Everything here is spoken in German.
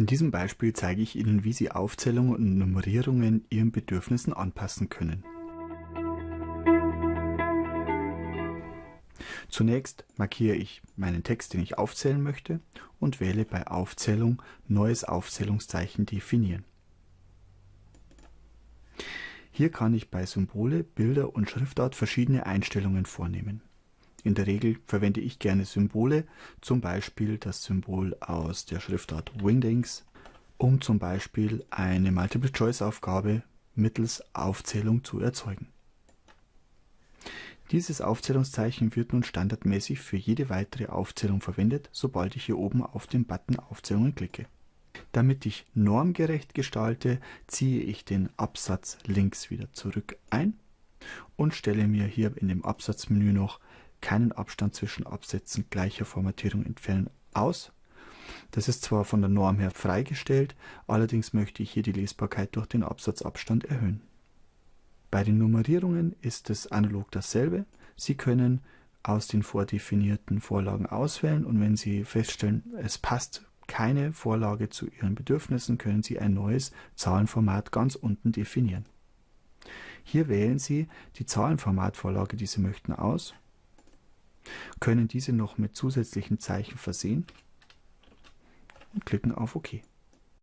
In diesem Beispiel zeige ich Ihnen, wie Sie Aufzählungen und Nummerierungen Ihren Bedürfnissen anpassen können. Zunächst markiere ich meinen Text, den ich aufzählen möchte und wähle bei Aufzählung Neues Aufzählungszeichen definieren. Hier kann ich bei Symbole, Bilder und Schriftart verschiedene Einstellungen vornehmen. In der Regel verwende ich gerne Symbole, zum Beispiel das Symbol aus der Schriftart Wingdings, um zum Beispiel eine Multiple-Choice-Aufgabe mittels Aufzählung zu erzeugen. Dieses Aufzählungszeichen wird nun standardmäßig für jede weitere Aufzählung verwendet, sobald ich hier oben auf den Button Aufzählungen klicke. Damit ich normgerecht gestalte, ziehe ich den Absatz links wieder zurück ein und stelle mir hier in dem Absatzmenü noch keinen Abstand zwischen Absätzen gleicher Formatierung entfernen aus. Das ist zwar von der Norm her freigestellt, allerdings möchte ich hier die Lesbarkeit durch den Absatzabstand erhöhen. Bei den Nummerierungen ist es analog dasselbe. Sie können aus den vordefinierten Vorlagen auswählen und wenn Sie feststellen, es passt keine Vorlage zu Ihren Bedürfnissen, können Sie ein neues Zahlenformat ganz unten definieren. Hier wählen Sie die Zahlenformatvorlage, die Sie möchten, aus können diese noch mit zusätzlichen Zeichen versehen und klicken auf OK.